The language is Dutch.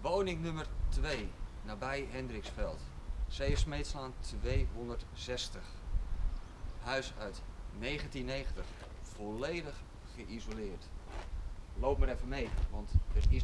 Woning nummer 2, nabij Hendriksveld. C.F. 260. Huis uit 1990, volledig geïsoleerd. Loop maar even mee, want er is